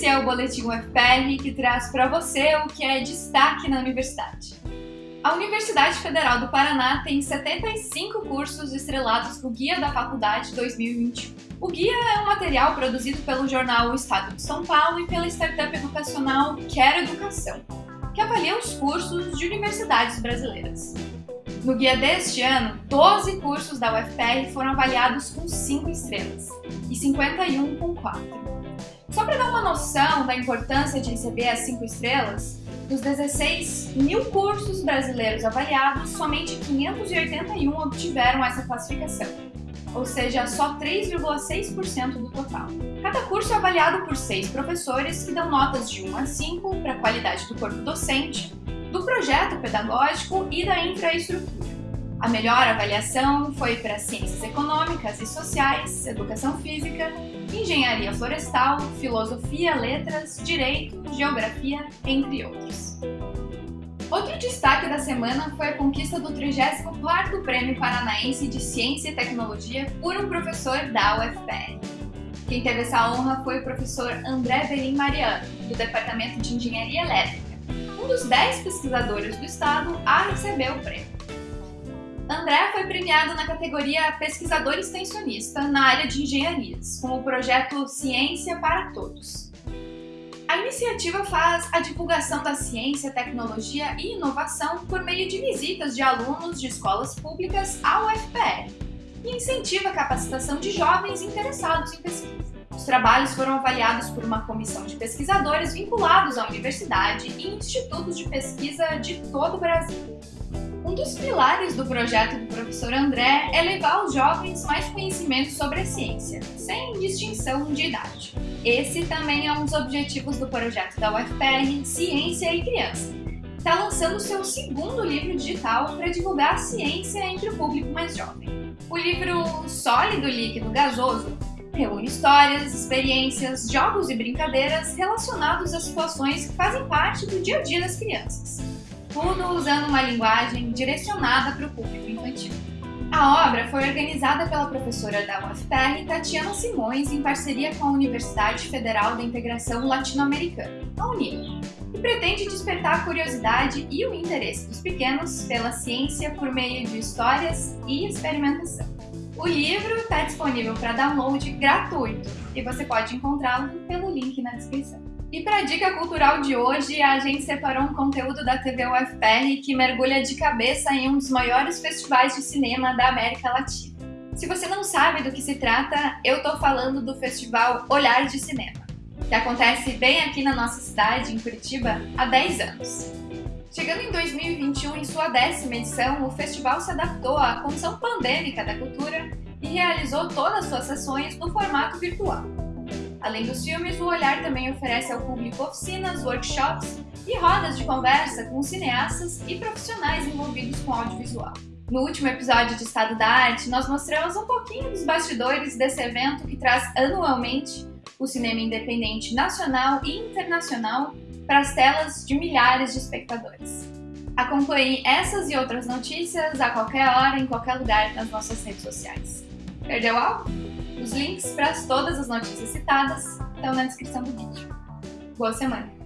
Esse é o Boletim UFPR que traz para você o que é destaque na universidade. A Universidade Federal do Paraná tem 75 cursos estrelados no Guia da Faculdade 2021. O guia é um material produzido pelo jornal O Estado de São Paulo e pela startup educacional Quero Educação, que avalia os cursos de universidades brasileiras. No guia deste ano, 12 cursos da UFPR foram avaliados com 5 estrelas e 51 com 4. Só para dar uma noção da importância de receber as 5 estrelas, dos 16 mil cursos brasileiros avaliados, somente 581 obtiveram essa classificação, ou seja, só 3,6% do total. Cada curso é avaliado por seis professores que dão notas de 1 a 5 para a qualidade do corpo docente, do projeto pedagógico e da infraestrutura. A melhor avaliação foi para Ciências Econômicas e Sociais, Educação Física, Engenharia Florestal, Filosofia, Letras, Direito, Geografia, entre outros. Outro destaque da semana foi a conquista do 34º Prêmio Paranaense de Ciência e Tecnologia por um professor da UFPR. Quem teve essa honra foi o professor André Belim Mariano, do Departamento de Engenharia Elétrica, um dos 10 pesquisadores do estado a receber o prêmio. André foi premiado na categoria Pesquisador Extensionista na área de engenharias, com o projeto Ciência para Todos. A iniciativa faz a divulgação da ciência, tecnologia e inovação por meio de visitas de alunos de escolas públicas ao UFPR e incentiva a capacitação de jovens interessados em pesquisa. Os trabalhos foram avaliados por uma comissão de pesquisadores vinculados à universidade e institutos de pesquisa de todo o Brasil. Um dos pilares do projeto do professor André é levar aos jovens mais conhecimento sobre a ciência, sem distinção de idade. Esse também é um dos objetivos do projeto da UFPR Ciência e Criança. Está lançando seu segundo livro digital para divulgar a ciência entre o público mais jovem. O livro Sólido, Líquido, Gasoso reúne histórias, experiências, jogos e brincadeiras relacionados a situações que fazem parte do dia a dia das crianças tudo usando uma linguagem direcionada para o público infantil. A obra foi organizada pela professora da UFPR, Tatiana Simões, em parceria com a Universidade Federal da Integração Latino-Americana, a UNIL, e pretende despertar a curiosidade e o interesse dos pequenos pela ciência por meio de histórias e experimentação. O livro está disponível para download gratuito e você pode encontrá-lo pelo link na descrição. E para a dica cultural de hoje, a gente separou um conteúdo da TV UFPR que mergulha de cabeça em um dos maiores festivais de cinema da América Latina. Se você não sabe do que se trata, eu estou falando do festival Olhar de Cinema, que acontece bem aqui na nossa cidade, em Curitiba, há 10 anos. Chegando em 2021, em sua décima edição, o festival se adaptou à condição pandêmica da cultura e realizou todas as suas sessões no formato virtual. Além dos filmes, o Olhar também oferece ao público oficinas, workshops e rodas de conversa com cineastas e profissionais envolvidos com audiovisual. No último episódio de Estado da Arte, nós mostramos um pouquinho dos bastidores desse evento que traz anualmente o cinema independente nacional e internacional para as telas de milhares de espectadores. Acompanhe essas e outras notícias a qualquer hora, em qualquer lugar nas nossas redes sociais. Perdeu algo? Os links para todas as notícias citadas estão na descrição do vídeo. Boa semana!